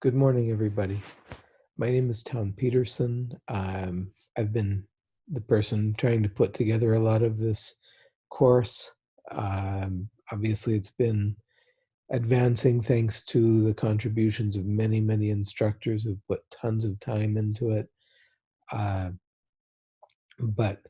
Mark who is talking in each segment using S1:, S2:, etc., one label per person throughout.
S1: Good morning, everybody. My name is Town Peterson. Um, I've been the person trying to put together a lot of this course. Um, obviously, it's been advancing thanks to the contributions of many, many instructors who've put tons of time into it. Uh, but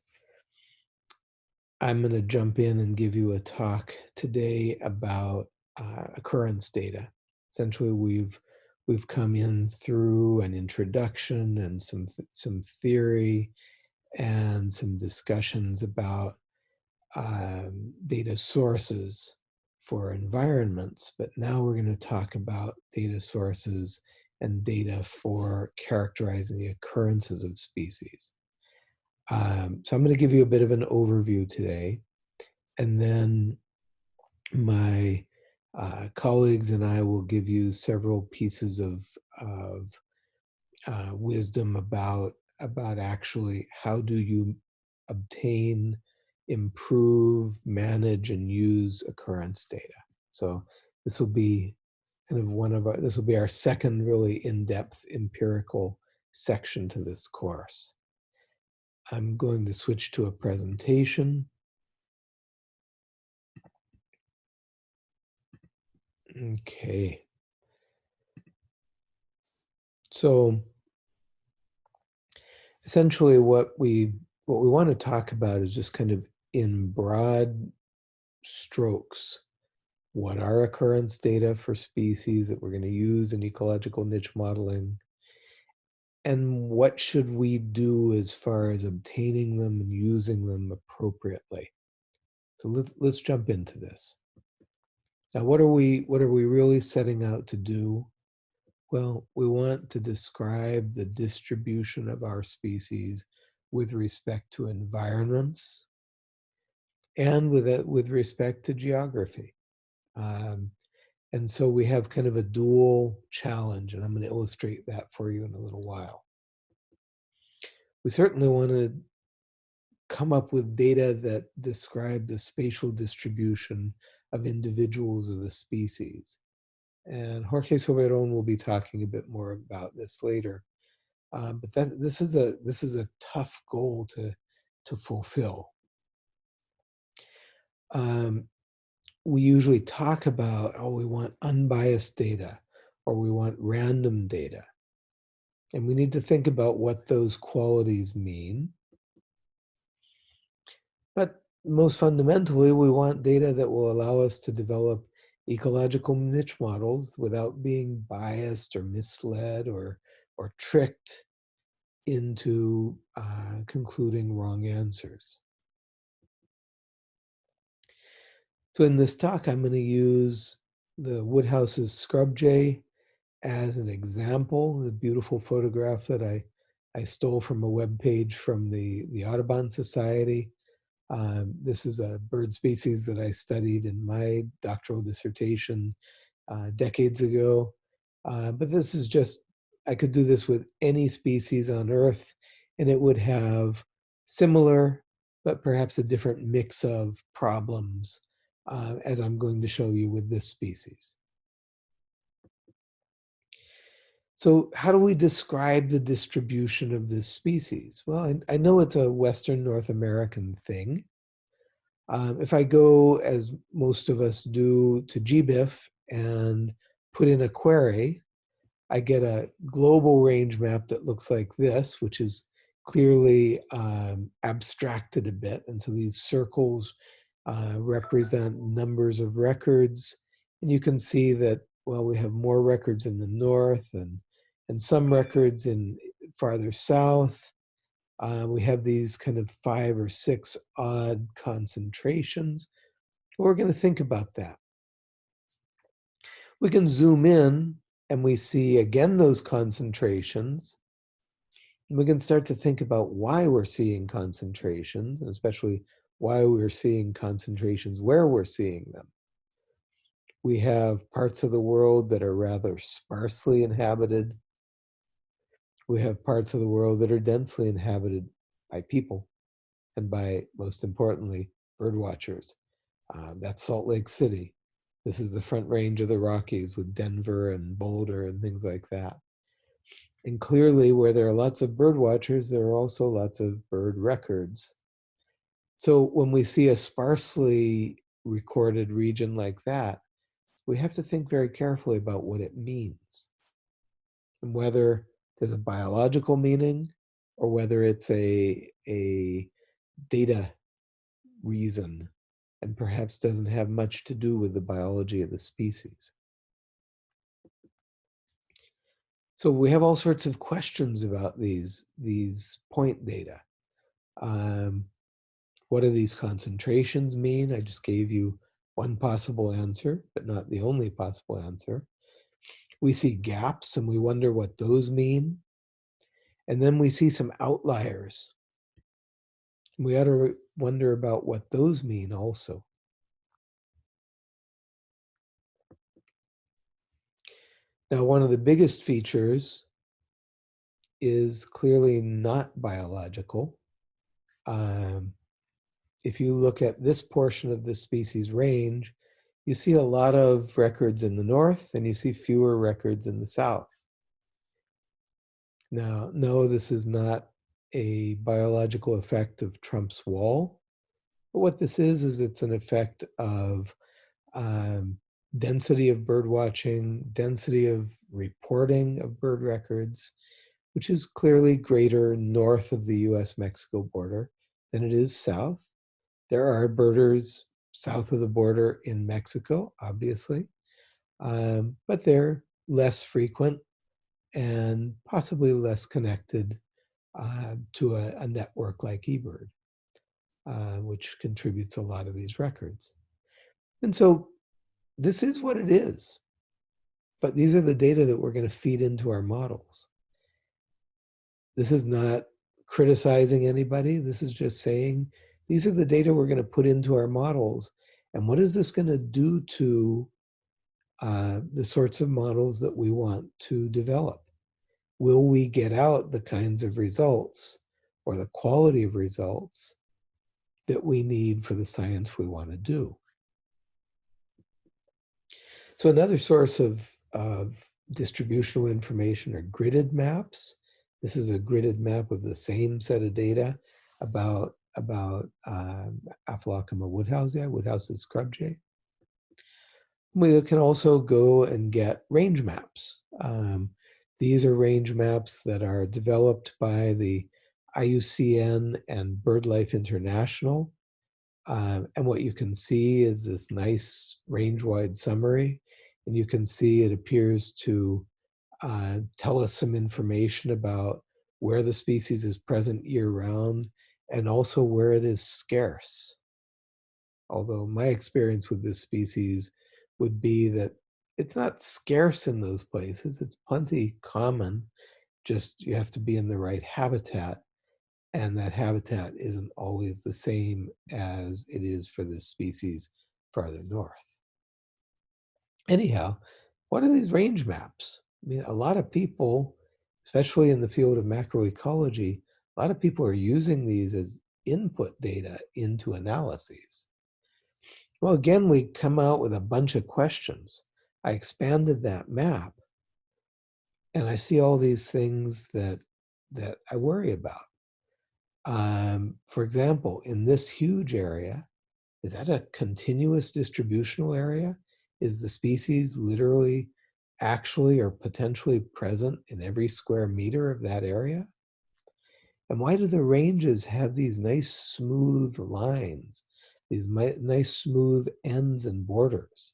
S1: I'm going to jump in and give you a talk today about uh, occurrence data. Essentially, we've we've come in through an introduction and some some theory and some discussions about um, data sources for environments, but now we're going to talk about data sources and data for characterizing the occurrences of species. Um, so I'm going to give you a bit of an overview today, and then my uh, colleagues and I will give you several pieces of, of uh, wisdom about about actually how do you obtain, improve, manage, and use occurrence data. So this will be kind of one of our, this will be our second really in-depth empirical section to this course. I'm going to switch to a presentation. Okay. So essentially what we what we want to talk about is just kind of in broad strokes what are occurrence data for species that we're going to use in ecological niche modeling? And what should we do as far as obtaining them and using them appropriately? So let, let's jump into this now what are we what are we really setting out to do well, we want to describe the distribution of our species with respect to environments and with it, with respect to geography. Um, and so we have kind of a dual challenge, and I'm going to illustrate that for you in a little while. We certainly want to come up with data that describe the spatial distribution of individuals of the species. And Jorge Soberon will be talking a bit more about this later. Um, but that, this is a this is a tough goal to to fulfill. Um, we usually talk about oh we want unbiased data or we want random data, and we need to think about what those qualities mean. Most fundamentally, we want data that will allow us to develop ecological niche models without being biased or misled or, or tricked into uh, concluding wrong answers. So in this talk, I'm going to use the Woodhouse's scrub jay as an example, the beautiful photograph that I, I stole from a web page from the, the Audubon Society. Um, this is a bird species that I studied in my doctoral dissertation uh, decades ago. Uh, but this is just, I could do this with any species on Earth, and it would have similar, but perhaps a different mix of problems, uh, as I'm going to show you with this species. So how do we describe the distribution of this species? Well, I, I know it's a Western North American thing. Um, if I go, as most of us do, to GBIF and put in a query, I get a global range map that looks like this, which is clearly um, abstracted a bit. And so these circles uh, represent numbers of records. And you can see that, well, we have more records in the north and and some records in farther south. Uh, we have these kind of five or six odd concentrations. We're going to think about that. We can zoom in and we see again those concentrations. And we can start to think about why we're seeing concentrations, especially why we're seeing concentrations where we're seeing them. We have parts of the world that are rather sparsely inhabited we have parts of the world that are densely inhabited by people and by, most importantly, bird watchers. Uh, that's Salt Lake City. This is the front range of the Rockies with Denver and Boulder and things like that. And clearly, where there are lots of bird watchers, there are also lots of bird records. So when we see a sparsely recorded region like that, we have to think very carefully about what it means and whether there's a biological meaning or whether it's a, a data reason and perhaps doesn't have much to do with the biology of the species. So we have all sorts of questions about these, these point data. Um, what do these concentrations mean? I just gave you one possible answer, but not the only possible answer. We see gaps and we wonder what those mean. And then we see some outliers. We ought to wonder about what those mean also. Now, one of the biggest features is clearly not biological. Um, if you look at this portion of the species range, you see a lot of records in the north and you see fewer records in the south. Now, no, this is not a biological effect of Trump's wall. But what this is, is it's an effect of um, density of bird watching, density of reporting of bird records, which is clearly greater north of the US-Mexico border than it is south. There are birders south of the border in Mexico, obviously, um, but they're less frequent and possibly less connected uh, to a, a, network like eBird, uh, which contributes a lot of these records. And so this is what it is. But these are the data that we're going to feed into our models. This is not criticizing anybody. This is just saying these are the data we're going to put into our models. And what is this going to do to uh, the sorts of models that we want to develop? Will we get out the kinds of results or the quality of results that we need for the science we want to do? So another source of, of distributional information are gridded maps. This is a gridded map of the same set of data about, about um, Aphelocoma woodhousei, Woodhouse's scrub jay. We can also go and get range maps. Um, these are range maps that are developed by the IUCN and BirdLife International. Uh, and what you can see is this nice range-wide summary and you can see it appears to uh, tell us some information about where the species is present year-round and also where it is scarce. Although my experience with this species would be that it's not scarce in those places, it's plenty common, just you have to be in the right habitat and that habitat isn't always the same as it is for this species farther north anyhow, what are these range maps? I mean, a lot of people, especially in the field of macroecology, a lot of people are using these as input data into analyses. Well, again, we come out with a bunch of questions. I expanded that map and I see all these things that, that I worry about. Um, for example, in this huge area, is that a continuous distributional area? Is the species literally actually or potentially present in every square meter of that area? And why do the ranges have these nice smooth lines, these nice smooth ends and borders?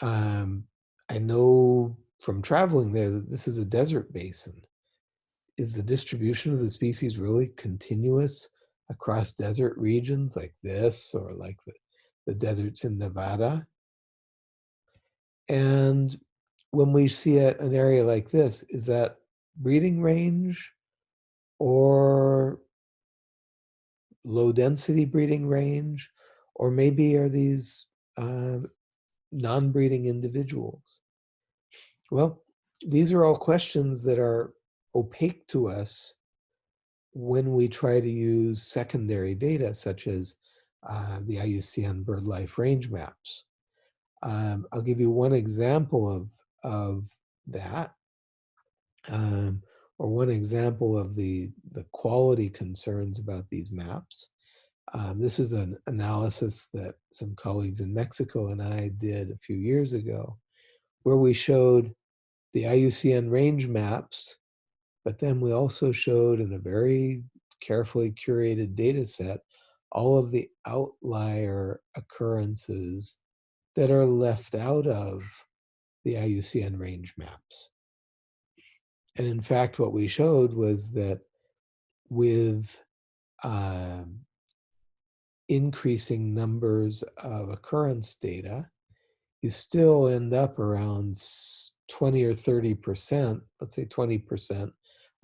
S1: Um, I know from traveling there that this is a desert basin. Is the distribution of the species really continuous across desert regions like this or like the, the deserts in Nevada. And when we see a, an area like this, is that breeding range or low density breeding range? Or maybe are these uh, non-breeding individuals? Well, these are all questions that are opaque to us when we try to use secondary data such as uh, the IUCN BirdLife range maps. Um, I'll give you one example of, of that, um, or one example of the, the quality concerns about these maps. Um, this is an analysis that some colleagues in Mexico and I did a few years ago, where we showed the IUCN range maps, but then we also showed in a very carefully curated data set all of the outlier occurrences that are left out of the IUCN range maps. And in fact, what we showed was that with um, increasing numbers of occurrence data, you still end up around 20 or 30%, let's say 20%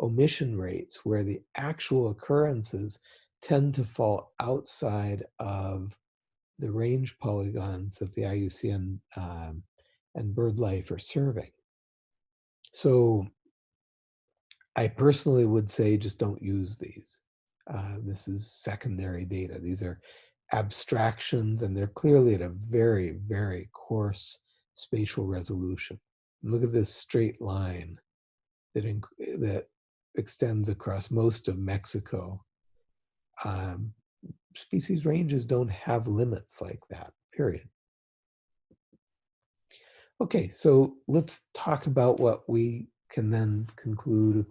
S1: omission rates, where the actual occurrences tend to fall outside of the range polygons that the IUCN um, and BirdLife are serving. So I personally would say just don't use these. Uh, this is secondary data. These are abstractions and they're clearly at a very, very coarse spatial resolution. look at this straight line that, that extends across most of Mexico. Um, species ranges don't have limits like that, period. Okay, so let's talk about what we can then conclude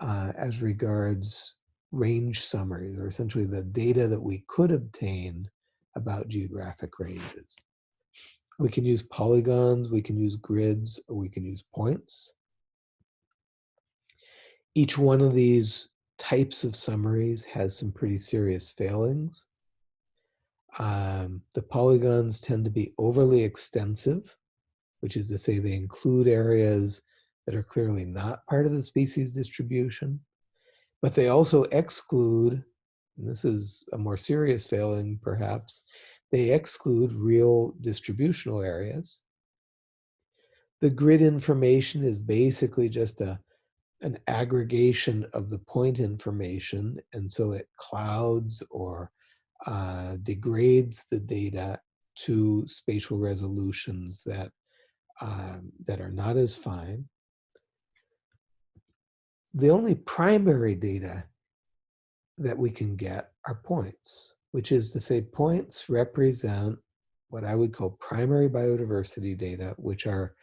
S1: uh, as regards range summaries, or essentially the data that we could obtain about geographic ranges. We can use polygons, we can use grids, or we can use points. Each one of these types of summaries has some pretty serious failings. Um, the polygons tend to be overly extensive, which is to say they include areas that are clearly not part of the species distribution, but they also exclude, and this is a more serious failing perhaps, they exclude real distributional areas. The grid information is basically just a an aggregation of the point information, and so it clouds or uh, degrades the data to spatial resolutions that um, that are not as fine. The only primary data that we can get are points, which is to say points represent what I would call primary biodiversity data, which are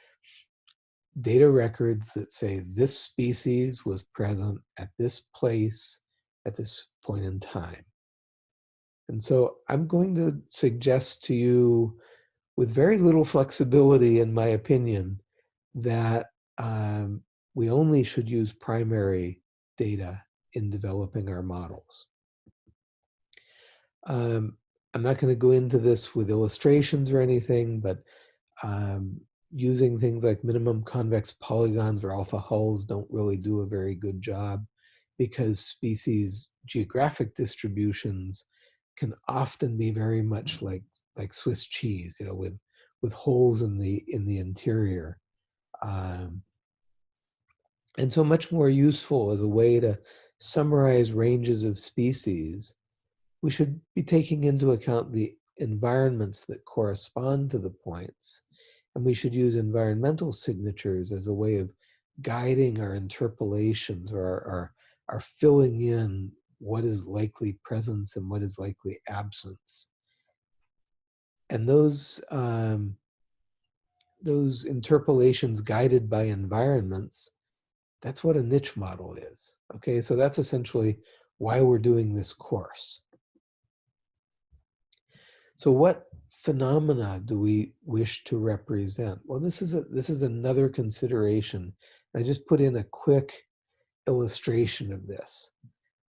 S1: data records that say this species was present at this place at this point in time. And so I'm going to suggest to you, with very little flexibility, in my opinion, that um, we only should use primary data in developing our models. Um, I'm not going to go into this with illustrations or anything, but um, using things like minimum convex polygons or alpha hulls don't really do a very good job because species geographic distributions can often be very much like like Swiss cheese, you know, with with holes in the in the interior, um, and so much more useful as a way to summarize ranges of species. We should be taking into account the environments that correspond to the points and we should use environmental signatures as a way of guiding our interpolations or our, our, our filling in what is likely presence and what is likely absence. And those, um, those interpolations guided by environments, that's what a niche model is. Okay, so that's essentially why we're doing this course. So what phenomena do we wish to represent? Well, this is a, this is another consideration. I just put in a quick illustration of this.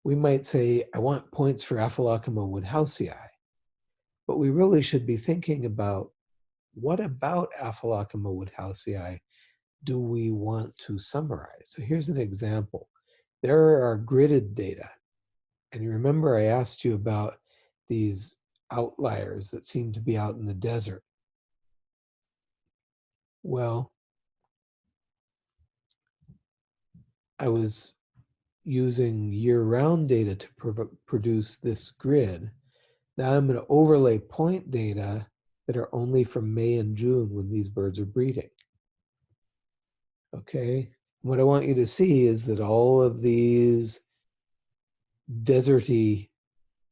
S1: We might say, I want points for Aphelocoma woodhousei, but we really should be thinking about what about Aphelocoma woodhousei do we want to summarize? So here's an example. There are gridded data. And you remember I asked you about these outliers that seem to be out in the desert. Well, I was using year-round data to produce this grid. Now I'm going to overlay point data that are only from May and June when these birds are breeding. Okay, what I want you to see is that all of these deserty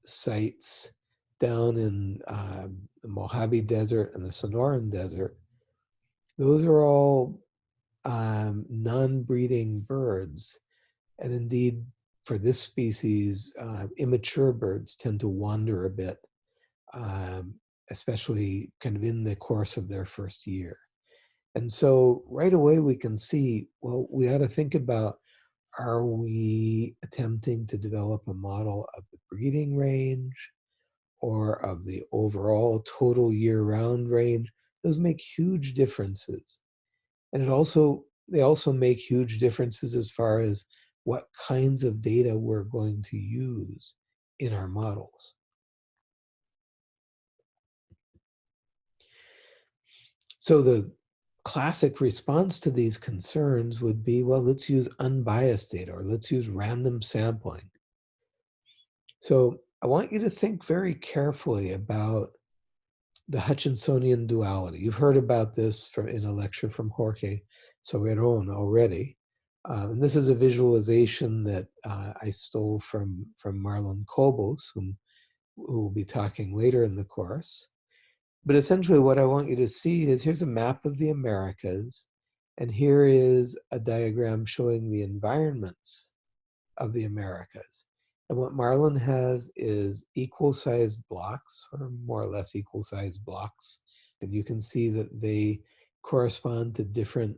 S1: sites down in uh, the Mojave Desert and the Sonoran Desert, those are all um, non-breeding birds. And indeed, for this species, uh, immature birds tend to wander a bit, um, especially kind of in the course of their first year. And so right away we can see, well, we ought to think about, are we attempting to develop a model of the breeding range or of the overall total year-round range? Those make huge differences. And it also, they also make huge differences as far as what kinds of data we're going to use in our models. So the classic response to these concerns would be, well, let's use unbiased data or let's use random sampling. So I want you to think very carefully about the Hutchinsonian duality. You've heard about this from, in a lecture from Jorge Soberon already. Uh, and this is a visualization that uh, I stole from, from Marlon Cobos, whom, who will be talking later in the course. But essentially what I want you to see is here's a map of the Americas, and here is a diagram showing the environments of the Americas. And what Marlon has is equal sized blocks, or more or less equal sized blocks. And you can see that they correspond to different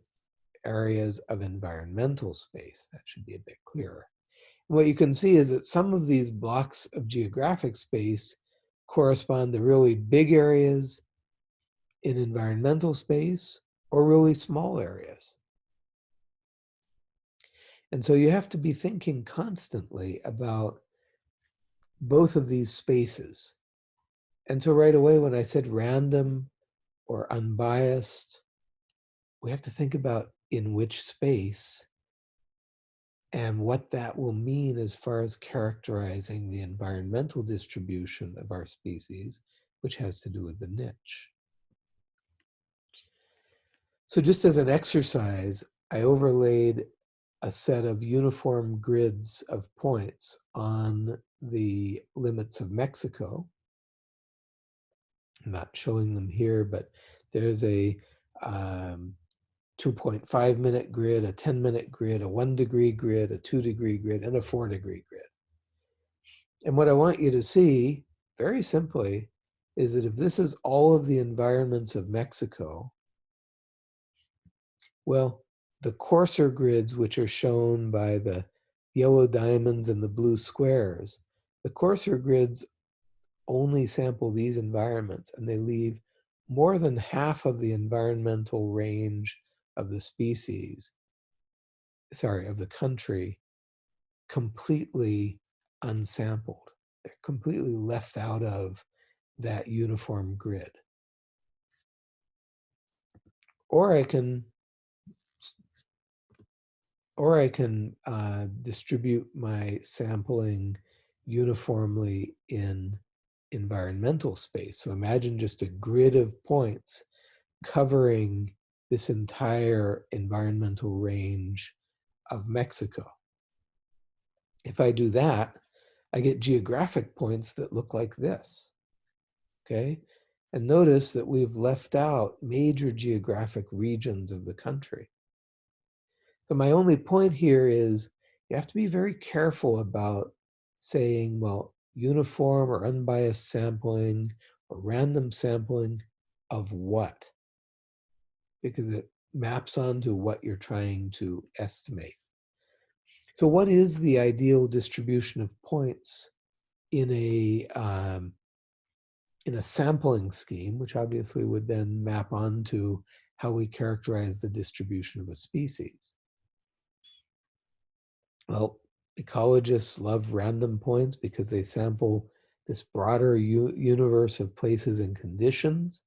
S1: areas of environmental space. That should be a bit clearer. What you can see is that some of these blocks of geographic space correspond to really big areas in environmental space or really small areas. And so you have to be thinking constantly about both of these spaces. And so right away, when I said random or unbiased, we have to think about in which space and what that will mean as far as characterizing the environmental distribution of our species, which has to do with the niche. So just as an exercise, I overlaid a set of uniform grids of points on the limits of Mexico. I'm not showing them here, but there's a um, 2.5 minute grid, a 10 minute grid, a one degree grid, a two degree grid, and a four degree grid. And what I want you to see, very simply, is that if this is all of the environments of Mexico, well, the coarser grids, which are shown by the yellow diamonds and the blue squares, the coarser grids only sample these environments and they leave more than half of the environmental range of the species, sorry, of the country, completely unsampled. They're completely left out of that uniform grid. Or I can or I can uh, distribute my sampling uniformly in environmental space. So imagine just a grid of points covering this entire environmental range of Mexico. If I do that, I get geographic points that look like this, okay? And notice that we've left out major geographic regions of the country. So my only point here is you have to be very careful about saying, well, uniform or unbiased sampling or random sampling of what? Because it maps onto what you're trying to estimate. So what is the ideal distribution of points in a um, in a sampling scheme, which obviously would then map onto how we characterize the distribution of a species? Well, ecologists love random points because they sample this broader universe of places and conditions.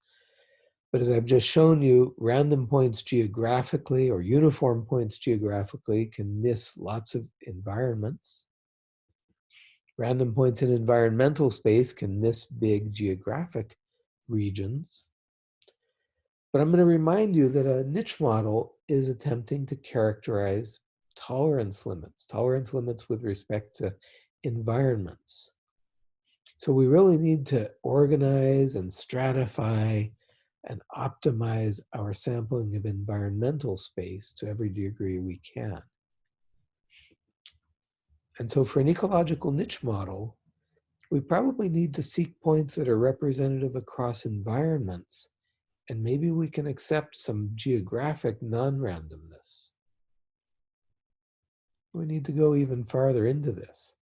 S1: But as I've just shown you, random points geographically or uniform points geographically can miss lots of environments. Random points in environmental space can miss big geographic regions. But I'm going to remind you that a niche model is attempting to characterize tolerance limits, tolerance limits with respect to environments. So we really need to organize and stratify and optimize our sampling of environmental space to every degree we can. And so for an ecological niche model, we probably need to seek points that are representative across environments, and maybe we can accept some geographic non-randomness. We need to go even farther into this.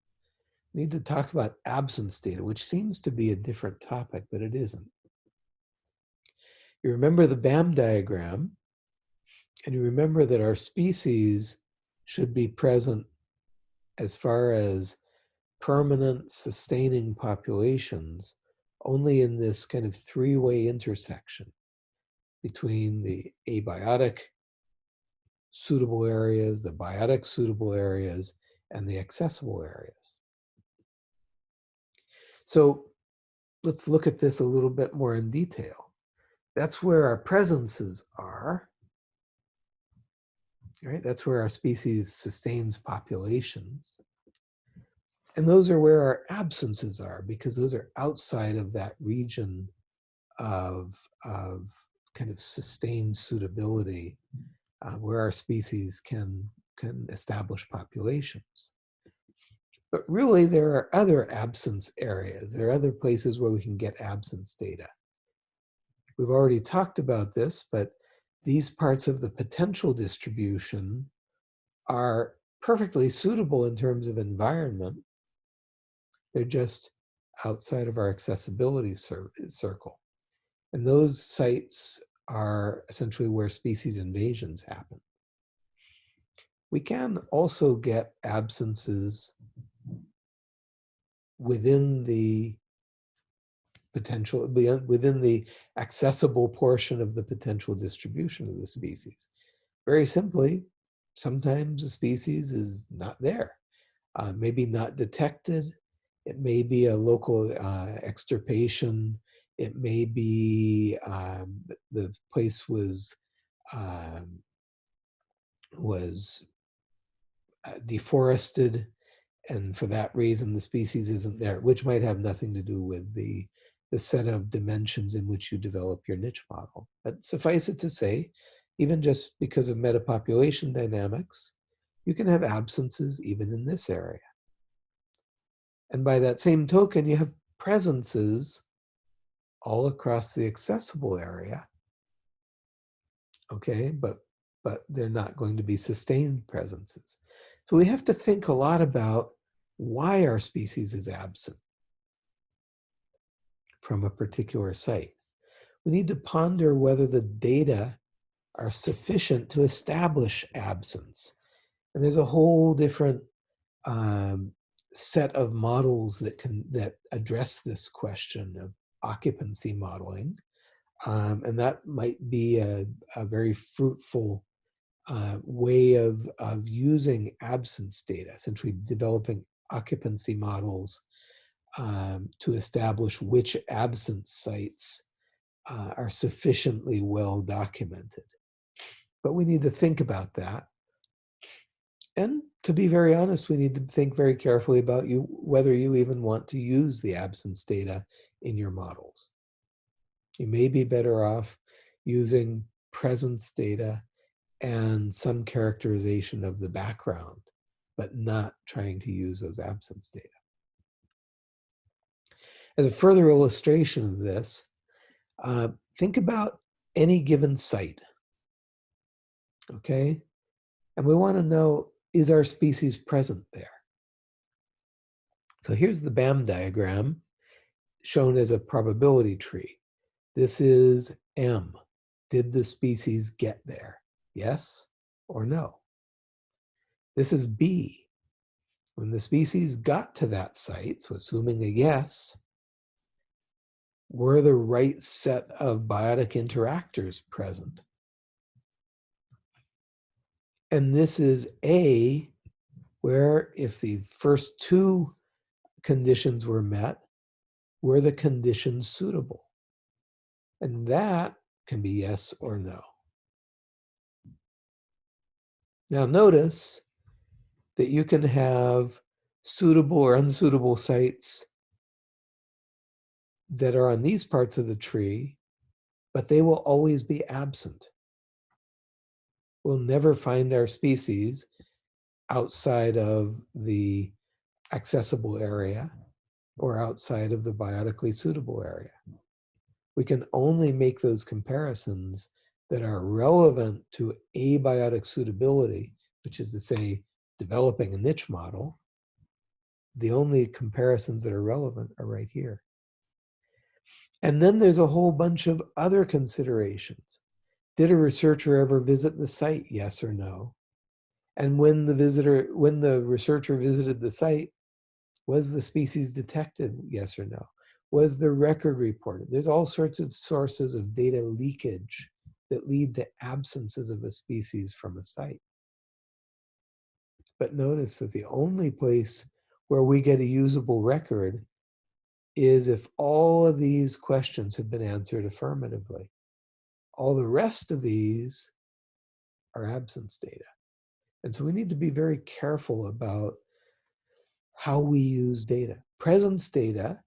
S1: We need to talk about absence data, which seems to be a different topic, but it isn't. You remember the BAM diagram, and you remember that our species should be present as far as permanent sustaining populations only in this kind of three-way intersection between the abiotic suitable areas, the biotic suitable areas, and the accessible areas. So let's look at this a little bit more in detail. That's where our presences are. Right? That's where our species sustains populations. And those are where our absences are because those are outside of that region of, of kind of sustained suitability uh, where our species can, can establish populations. But really, there are other absence areas. There are other places where we can get absence data. We've already talked about this, but these parts of the potential distribution are perfectly suitable in terms of environment. They're just outside of our accessibility circle. And those sites are essentially where species invasions happen. We can also get absences within the potential, within the accessible portion of the potential distribution of the species. Very simply, sometimes a species is not there, uh, maybe not detected. It may be a local uh, extirpation. It may be um, the place was um, was uh, deforested and for that reason the species isn't there, which might have nothing to do with the the set of dimensions in which you develop your niche model. But suffice it to say, even just because of metapopulation dynamics, you can have absences even in this area. And by that same token, you have presences all across the accessible area. Okay, but, but they're not going to be sustained presences. So we have to think a lot about why our species is absent from a particular site. We need to ponder whether the data are sufficient to establish absence. And there's a whole different um, set of models that can that address this question of occupancy modeling. Um, and that might be a, a very fruitful uh, way of, of using absence data, essentially developing occupancy models um, to establish which absence sites uh, are sufficiently well documented. But we need to think about that. And to be very honest, we need to think very carefully about you whether you even want to use the absence data in your models. You may be better off using presence data and some characterization of the background, but not trying to use those absence data. As a further illustration of this, uh, think about any given site, okay? And we want to know, is our species present there? So here's the BAM diagram shown as a probability tree. This is M. Did the species get there? Yes or no? This is B. When the species got to that site, so assuming a yes, were the right set of biotic interactors present? And this is A, where if the first two conditions were met? Were the conditions suitable? And that can be yes or no. Now notice that you can have suitable or unsuitable sites that are on these parts of the tree, but they will always be absent. We'll never find our species outside of the accessible area or outside of the biotically suitable area. We can only make those comparisons that are relevant to abiotic suitability, which is to say, developing a niche model. The only comparisons that are relevant are right here. And then there's a whole bunch of other considerations. Did a researcher ever visit the site, yes or no? And when the visitor, when the researcher visited the site, was the species detected, yes or no? Was the record reported? There's all sorts of sources of data leakage that lead to absences of a species from a site. But notice that the only place where we get a usable record is if all of these questions have been answered affirmatively. All the rest of these are absence data. And so we need to be very careful about how we use data. Presence data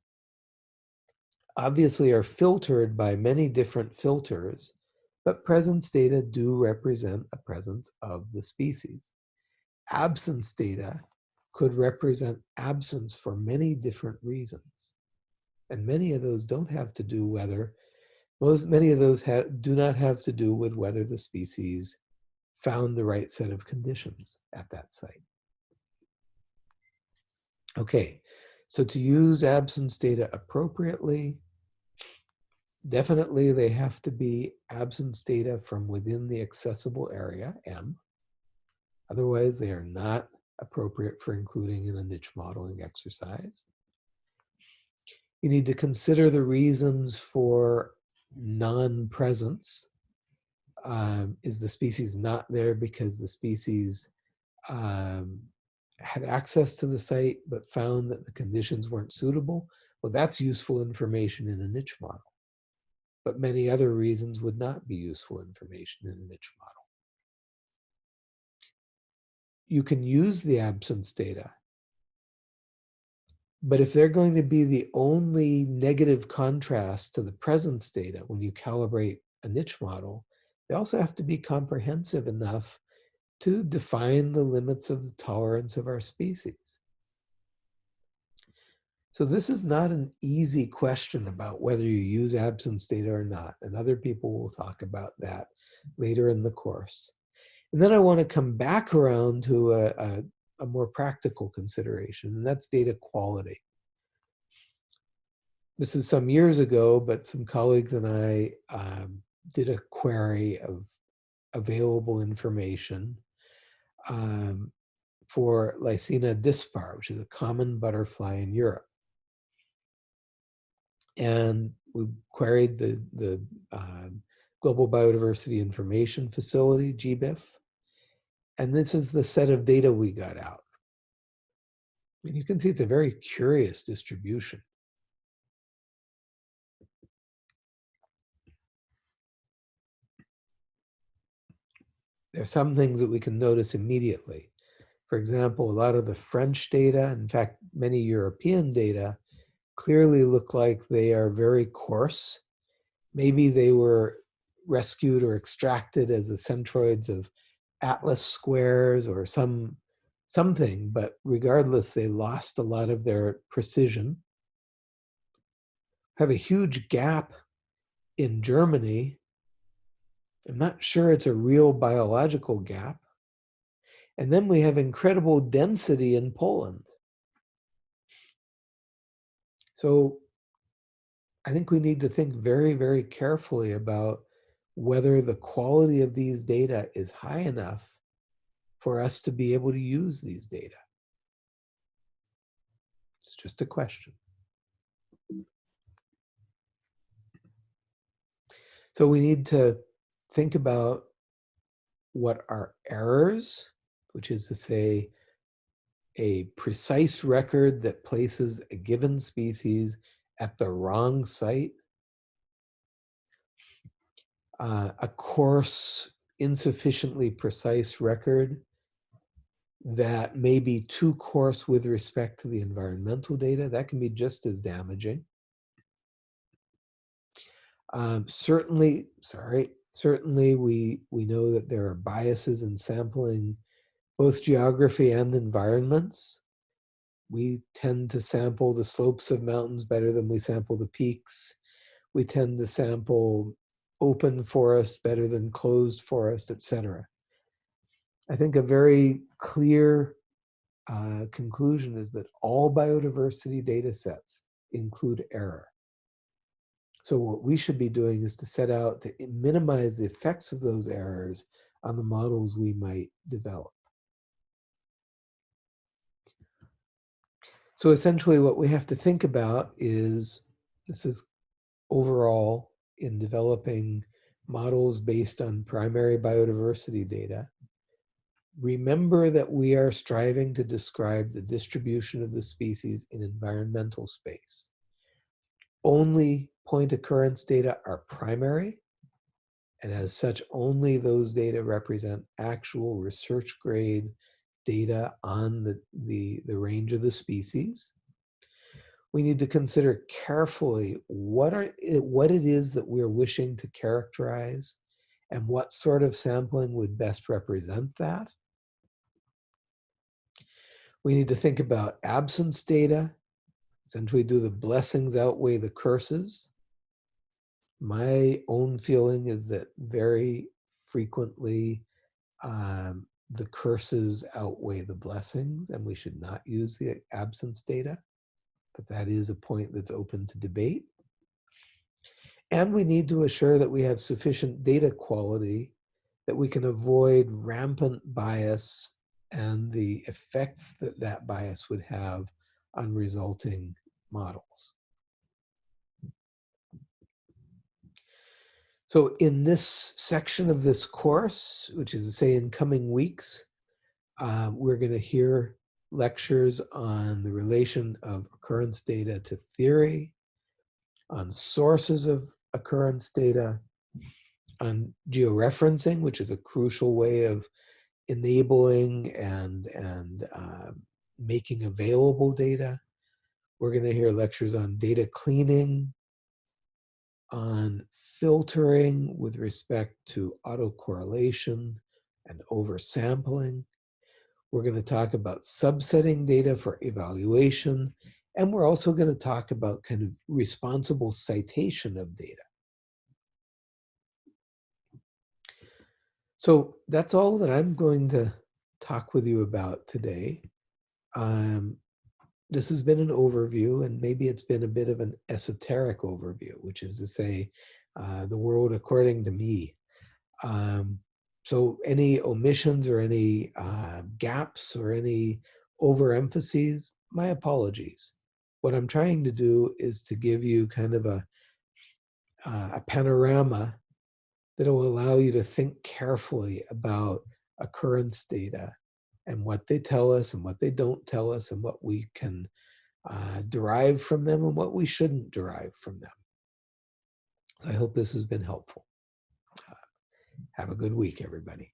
S1: obviously are filtered by many different filters, but presence data do represent a presence of the species. Absence data could represent absence for many different reasons. And many of those don't have to do whether, most, many of those do not have to do with whether the species found the right set of conditions at that site. Okay, so to use absence data appropriately, definitely they have to be absence data from within the accessible area, M. Otherwise, they are not appropriate for including in a niche modeling exercise. You need to consider the reasons for non-presence. Um, is the species not there because the species um, had access to the site but found that the conditions weren't suitable? Well, that's useful information in a niche model. But many other reasons would not be useful information in a niche model. You can use the absence data but if they're going to be the only negative contrast to the presence data when you calibrate a niche model, they also have to be comprehensive enough to define the limits of the tolerance of our species. So this is not an easy question about whether you use absence data or not, and other people will talk about that later in the course. And then I want to come back around to a, a, a more practical consideration, and that's data quality. This is some years ago, but some colleagues and I um, did a query of available information um, for Lycaena dispar, which is a common butterfly in Europe. And we queried the, the um, Global Biodiversity Information Facility, GBIF, and this is the set of data we got out. And you can see it's a very curious distribution. There are some things that we can notice immediately. For example, a lot of the French data, in fact, many European data, clearly look like they are very coarse. Maybe they were rescued or extracted as the centroids of atlas squares or some something, but regardless, they lost a lot of their precision. Have a huge gap in Germany. I'm not sure it's a real biological gap. And then we have incredible density in Poland. So I think we need to think very, very carefully about whether the quality of these data is high enough for us to be able to use these data. It's just a question. So we need to think about what are errors, which is to say, a precise record that places a given species at the wrong site, uh, a coarse, insufficiently precise record that may be too coarse with respect to the environmental data, that can be just as damaging. Um, certainly, sorry, certainly we, we know that there are biases in sampling both geography and environments. We tend to sample the slopes of mountains better than we sample the peaks. We tend to sample open forest better than closed forest, etc. I think a very clear uh, conclusion is that all biodiversity data sets include error. So what we should be doing is to set out to minimize the effects of those errors on the models we might develop. So essentially what we have to think about is, this is overall in developing models based on primary biodiversity data, remember that we are striving to describe the distribution of the species in environmental space. Only point occurrence data are primary, and as such, only those data represent actual research grade data on the, the, the range of the species. We need to consider carefully what, are, what it is that we're wishing to characterize and what sort of sampling would best represent that. We need to think about absence data. since we do the blessings outweigh the curses? My own feeling is that very frequently um, the curses outweigh the blessings, and we should not use the absence data. But that is a point that's open to debate. And we need to assure that we have sufficient data quality that we can avoid rampant bias and the effects that that bias would have on resulting models. So in this section of this course, which is to say in coming weeks, uh, we're going to hear lectures on the relation of occurrence data to theory, on sources of occurrence data, on georeferencing, which is a crucial way of enabling and, and uh, making available data. We're going to hear lectures on data cleaning, on filtering with respect to autocorrelation and oversampling. We're going to talk about subsetting data for evaluation. And we're also going to talk about kind of responsible citation of data. So that's all that I'm going to talk with you about today. Um, this has been an overview, and maybe it's been a bit of an esoteric overview, which is to say, uh, the world according to me. Um, so any omissions or any uh, gaps or any overemphases, my apologies. What I'm trying to do is to give you kind of a, uh, a panorama that will allow you to think carefully about occurrence data and what they tell us and what they don't tell us and what we can uh, derive from them and what we shouldn't derive from them. So I hope this has been helpful. Have a good week, everybody.